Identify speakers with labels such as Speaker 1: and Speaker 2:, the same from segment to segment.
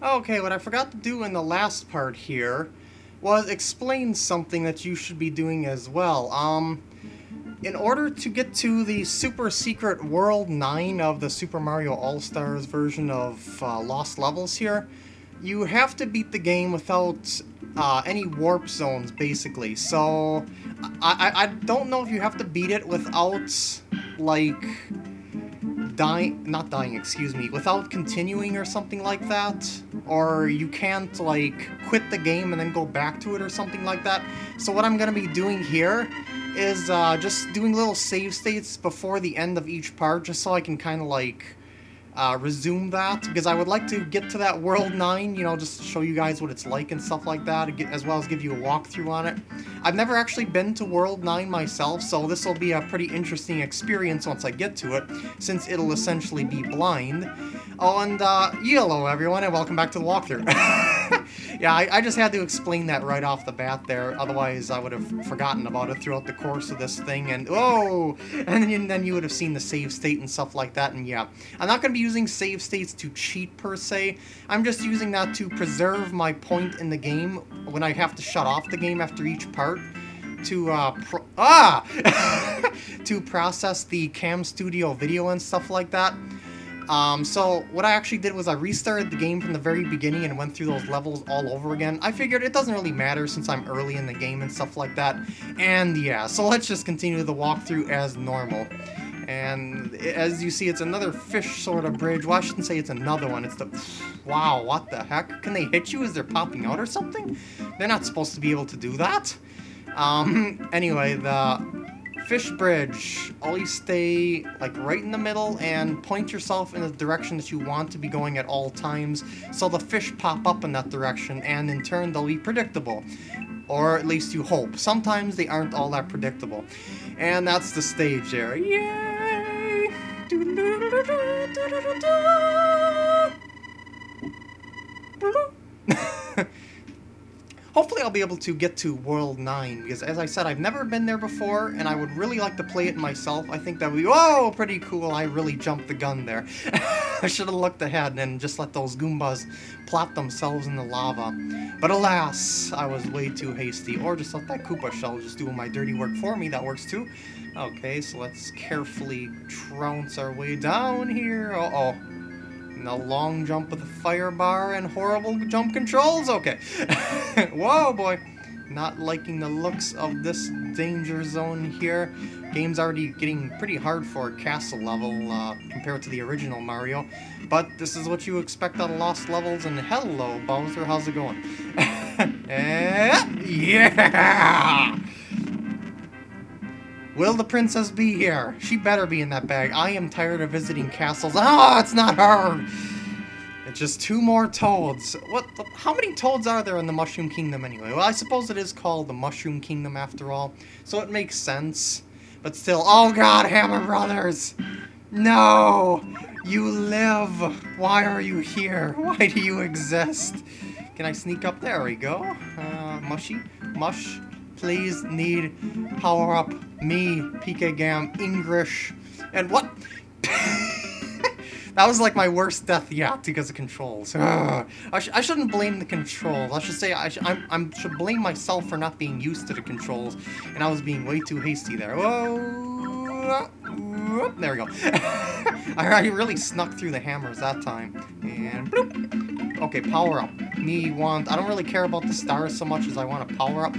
Speaker 1: Okay, what I forgot to do in the last part here was explain something that you should be doing as well. Um, in order to get to the super secret World 9 of the Super Mario All-Stars version of uh, Lost Levels here, you have to beat the game without uh, any warp zones, basically. So, I, I, I don't know if you have to beat it without, like, dying, not dying, excuse me, without continuing or something like that. Or you can't, like, quit the game and then go back to it or something like that. So what I'm going to be doing here is uh, just doing little save states before the end of each part, just so I can kind of, like, uh, resume that, because I would like to get to that World 9, you know, just show you guys what it's like and stuff like that, as well as give you a walkthrough on it. I've never actually been to World 9 myself, so this will be a pretty interesting experience once I get to it, since it'll essentially be blind. Oh, and, uh, hello everyone, and welcome back to the walkthrough. yeah, I, I, just had to explain that right off the bat there, otherwise I would have forgotten about it throughout the course of this thing, and oh! And then, then you would have seen the save state and stuff like that, and yeah. I'm not going to be using save states to cheat per se, I'm just using that to preserve my point in the game when I have to shut off the game after each part to uh ah to process the cam studio video and stuff like that um, so what I actually did was I restarted the game from the very beginning and went through those levels all over again. I figured it doesn't really matter since I'm early in the game and stuff like that. And yeah, so let's just continue the walkthrough as normal. And as you see, it's another fish sort of bridge. Well, I shouldn't say it's another one. It's the... Wow, what the heck? Can they hit you as they're popping out or something? They're not supposed to be able to do that. Um, anyway, the fish bridge. Always stay like right in the middle and point yourself in the direction that you want to be going at all times so the fish pop up in that direction and in turn they'll be predictable. Or at least you hope. Sometimes they aren't all that predictable. And that's the stage there. Yay! Hopefully I'll be able to get to World 9, because as I said, I've never been there before, and I would really like to play it myself. I think that would be, oh, pretty cool. I really jumped the gun there. I should have looked ahead and just let those Goombas plop themselves in the lava. But alas, I was way too hasty. Or just let that Koopa shell just do my dirty work for me. That works too. Okay, so let's carefully trounce our way down here. Uh-oh. No long jump with a fire bar and horrible jump controls? Okay. Whoa, boy. Not liking the looks of this danger zone here. Game's already getting pretty hard for a castle level uh, compared to the original Mario. But this is what you expect of Lost Levels, and hello, Bowser, how's it going? Eh, yeah! Will the princess be here? She better be in that bag. I am tired of visiting castles. Oh, it's not her! It's just two more toads. What? The, how many toads are there in the Mushroom Kingdom anyway? Well, I suppose it is called the Mushroom Kingdom after all, so it makes sense. But still, oh god, Hammer Brothers! No! You live! Why are you here? Why do you exist? Can I sneak up? There we go. Uh, mushy? Mush? Please need power up me, PK Gam, English, and what? that was like my worst death yet because of controls. I, sh I, shouldn't blame the controls. I should say I, sh I'm, I'm, should blame myself for not being used to the controls, and I was being way too hasty there. Whoa! There we go. I really snuck through the hammers that time. And bloop. Okay, power up. Me want... I don't really care about the stars so much as I want to power up.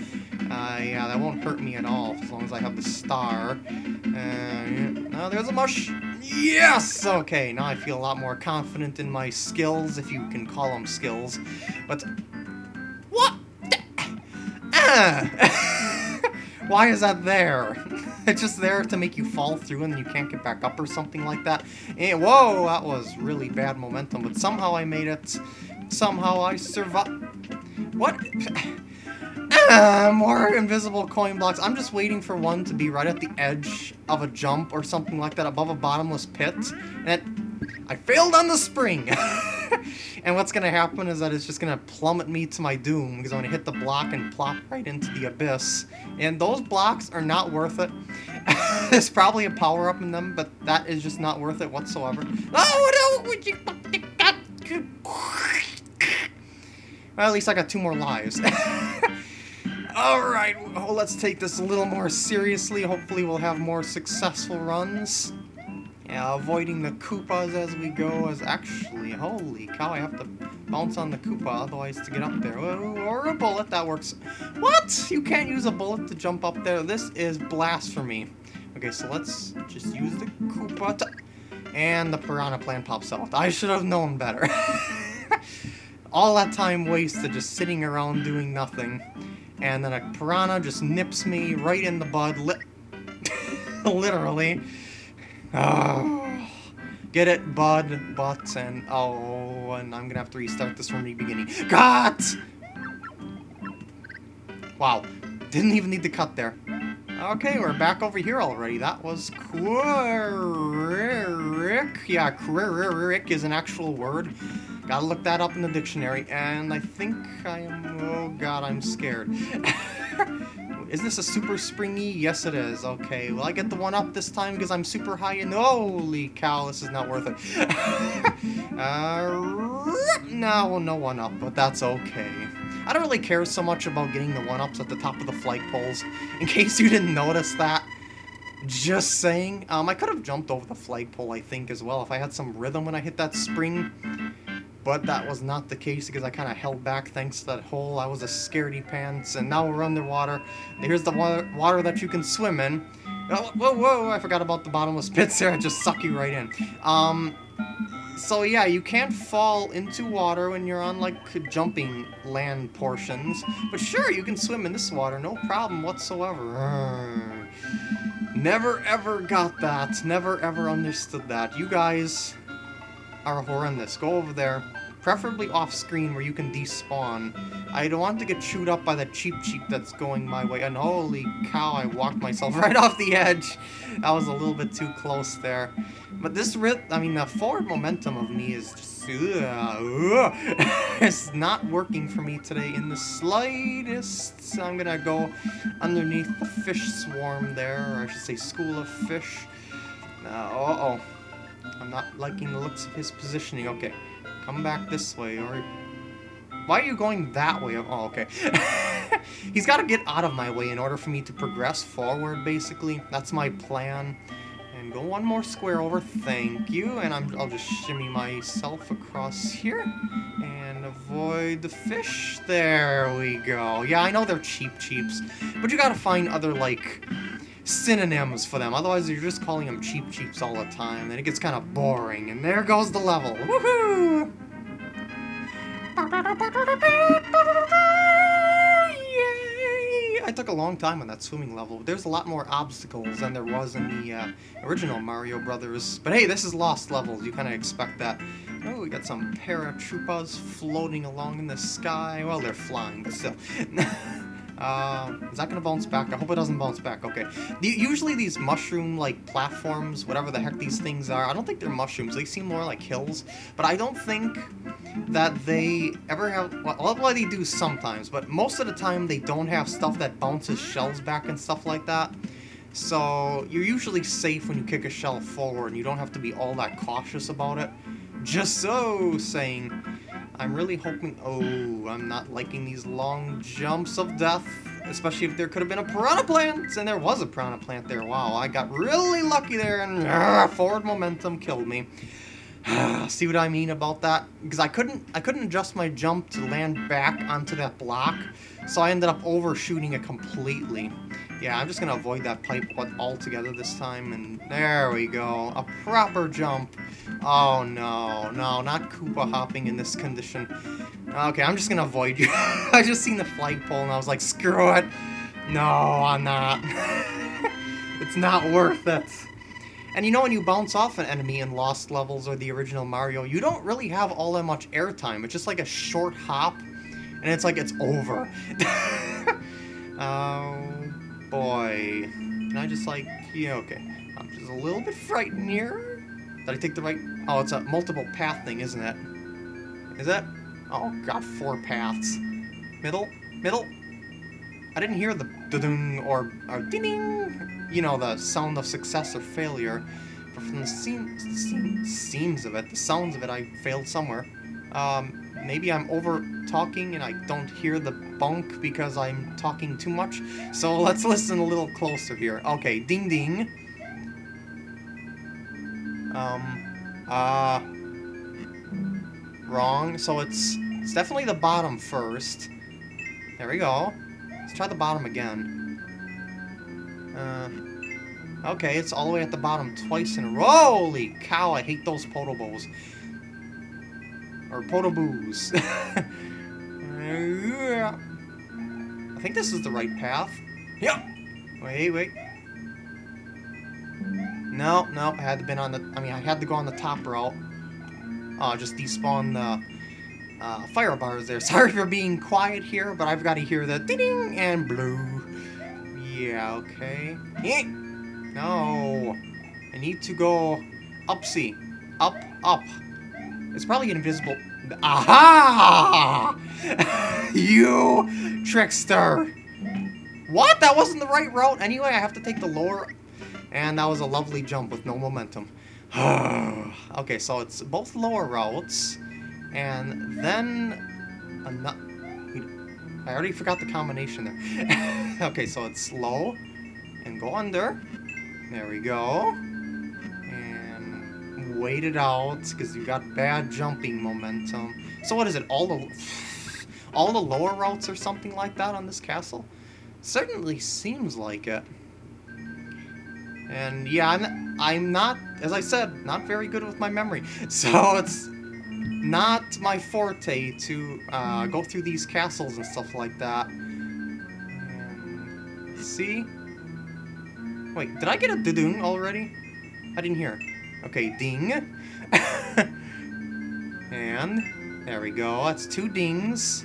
Speaker 1: Uh, yeah, that won't hurt me at all, as long as I have the star. Uh, oh, there's a mush! Yes! Okay, now I feel a lot more confident in my skills, if you can call them skills. But... What? Ah! Why is that there? it's just there to make you fall through and then you can't get back up or something like that. And, whoa, that was really bad momentum, but somehow I made it. Somehow I survived. What? More invisible coin blocks. I'm just waiting for one to be right at the edge of a jump or something like that above a bottomless pit. And I failed on the spring. and what's going to happen is that it's just going to plummet me to my doom because I'm going to hit the block and plop right into the abyss. And those blocks are not worth it. There's probably a power-up in them, but that is just not worth it whatsoever. Oh, no! Well, at least I got two more lives. Alright, well, let's take this a little more seriously. Hopefully we'll have more successful runs. Yeah, avoiding the Koopas as we go is actually... Holy cow, I have to bounce on the Koopa otherwise to get up there. Or a bullet, that works. What? You can't use a bullet to jump up there? This is blasphemy. Okay, so let's just use the Koopa to... And the Piranha Plant pops out. I should have known better. All that time wasted just sitting around doing nothing. And then a Piranha just nips me right in the bud. Li literally. Oh. Get it, bud, butt, and oh, and I'm gonna have to restart this from the beginning. Cut! Wow, didn't even need to cut there. Okay, we're back over here already. That was quick. Yeah, quick is an actual word. Gotta look that up in the dictionary. And I think I am... Oh god, I'm scared. is this a super springy? Yes, it is. Okay, will I get the one up this time because I'm super high and... Holy cow, this is not worth it. uh, no, no one up, but that's okay. I don't really care so much about getting the one-ups at the top of the flagpoles, in case you didn't notice that. Just saying. Um, I could have jumped over the flagpole, I think, as well, if I had some rhythm when I hit that spring. But that was not the case because I kind of held back thanks to that hole. I was a scaredy pants, and now we're underwater. Here's the water, water that you can swim in. Oh, whoa, whoa, I forgot about the bottomless pits there. I just suck you right in. Um, so yeah, you can't fall into water when you're on like jumping land portions. But sure, you can swim in this water, no problem whatsoever. Never ever got that. Never ever understood that. You guys are horrendous. Go over there. Preferably off-screen where you can despawn. I don't want to get chewed up by the Cheep Cheep that's going my way. And holy cow, I walked myself right off the edge. That was a little bit too close there. But this, rip, I mean, the forward momentum of me is just... Uh, it's not working for me today in the slightest. So I'm gonna go underneath the fish swarm there, or I should say school of fish. Uh, uh-oh. I'm not liking the looks of his positioning. Okay, come back this way, or... Why are you going that way? Oh, okay. He's got to get out of my way in order for me to progress forward, basically. That's my plan. And go one more square over, thank you. And I'm, I'll just shimmy myself across here. And avoid the fish. There we go. Yeah, I know they're Cheep Cheeps. But you gotta find other, like, synonyms for them. Otherwise, you're just calling them Cheep Cheeps all the time. And it gets kind of boring. And there goes the level. Woohoo! I took a long time on that swimming level. There's a lot more obstacles than there was in the uh, original Mario Brothers. But hey, this is Lost levels. You kind of expect that. Oh, we got some paratroopas floating along in the sky. Well, they're flying, but still. Uh, is that gonna bounce back? I hope it doesn't bounce back. Okay. The, usually these mushroom-like platforms, whatever the heck these things are, I don't think they're mushrooms. They seem more like hills. But I don't think that they ever have... Well, well, they do sometimes, but most of the time they don't have stuff that bounces shells back and stuff like that. So you're usually safe when you kick a shell forward, and you don't have to be all that cautious about it. Just so saying. I'm really hoping... Oh, I'm not liking these long jumps of death. Especially if there could have been a piranha plant. And there was a piranha plant there. Wow, I got really lucky there. And uh, forward momentum killed me. See what I mean about that? Because I couldn't I couldn't adjust my jump to land back onto that block. So I ended up overshooting it completely. Yeah, I'm just to avoid that pipe altogether this time, and there we go. A proper jump. Oh, no, no, not Koopa hopping in this condition. Okay, I'm just to avoid you. I just seen the flagpole, and I was like, screw it. No, I'm not. it's not worth it. And you know when you bounce off an enemy in Lost Levels or the original Mario, you don't really have all that much airtime. It's just like a short hop, and it's like it's over. um, boy. Can I just like, yeah, okay. I'm just a little bit frightened here. Did I take the right? Oh, it's a multiple path thing, isn't it? Is that? Oh got four paths. Middle? Middle? I didn't hear the ding or, or ding you know, the sound of success or failure. But from the seam, seam, seams of it, the sounds of it, I failed somewhere. Um, maybe I'm over talking and I don't hear the bunk because I'm talking too much. So let's listen a little closer here. Okay, ding ding. Um, uh, wrong. So it's, it's definitely the bottom first. There we go. Let's try the bottom again. Uh, okay, it's all the way at the bottom twice in a row. Holy cow, I hate those potobos. Or podoboos. I think this is the right path. Yep. Wait, wait. No, no, I had to been on the. I mean, I had to go on the top route. Oh, just despawn the uh, fire bars there. Sorry for being quiet here, but I've got to hear the ding and blue. Yeah, okay. Eh. No. I need to go upsy. Up, up. It's probably invisible. Aha! you trickster! What? That wasn't the right route. Anyway, I have to take the lower... And that was a lovely jump with no momentum. okay, so it's both lower routes. And then... I already forgot the combination there. okay, so it's slow. And go under. There we go wait it out because you got bad jumping momentum. So what is it? All the all the lower routes or something like that on this castle? Certainly seems like it. And yeah, I'm, I'm not, as I said, not very good with my memory. So it's not my forte to uh, go through these castles and stuff like that. See? Wait, did I get a dudung already? I didn't hear. Okay, ding. and there we go. That's two dings.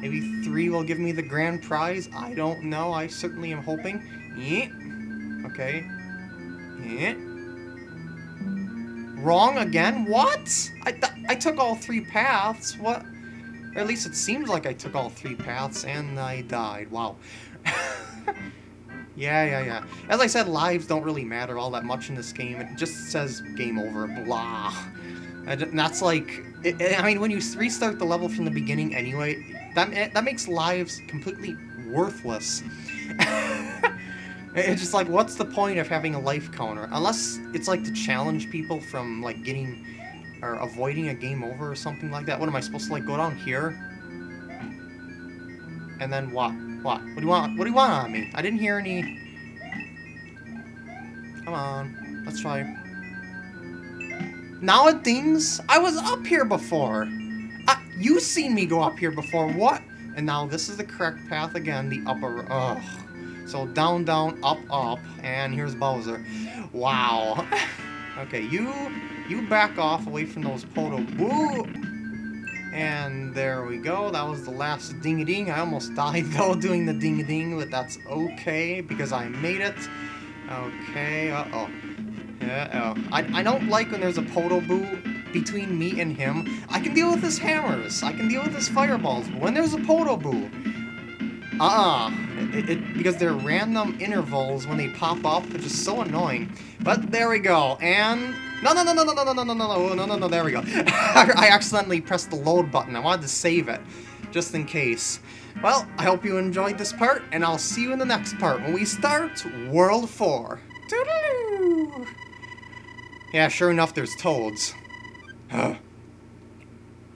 Speaker 1: Maybe three will give me the grand prize. I don't know. I certainly am hoping. Yeah. Okay. Yeah. Wrong again? What? I, I took all three paths. What? Or at least it seems like I took all three paths and I died. Wow. Yeah, yeah, yeah. As I said, lives don't really matter all that much in this game. It just says game over, blah. And that's like, it, I mean, when you restart the level from the beginning anyway, that, it, that makes lives completely worthless. it's just like, what's the point of having a life counter? Unless it's like to challenge people from like getting, or avoiding a game over or something like that. What am I supposed to like go down here? And then what? What? What do you want? What do you want on me? I didn't hear any... Come on. Let's try. Now it things... I was up here before. Uh, you seen me go up here before. What? And now this is the correct path again. The upper... Ugh. So down, down, up, up. And here's Bowser. Wow. okay, you... You back off away from those poto... Woo! And there we go, that was the last ding-a-ding. I almost died, though, doing the ding-a-ding, but that's okay, because I made it. Okay, uh-oh. Uh-oh. I, I don't like when there's a Podoboo between me and him. I can deal with his hammers, I can deal with his fireballs, but when there's a Podoboo, uh-uh. It, it, because they're random intervals when they pop up, which is so annoying. But there we go, and... No, no, no, no, no, no, no, no, no, no, no, no, no, there we go. I accidentally pressed the load button. I wanted to save it, just in case. Well, I hope you enjoyed this part, and I'll see you in the next part when we start World 4. Toodaloo! Yeah, sure enough, there's toads.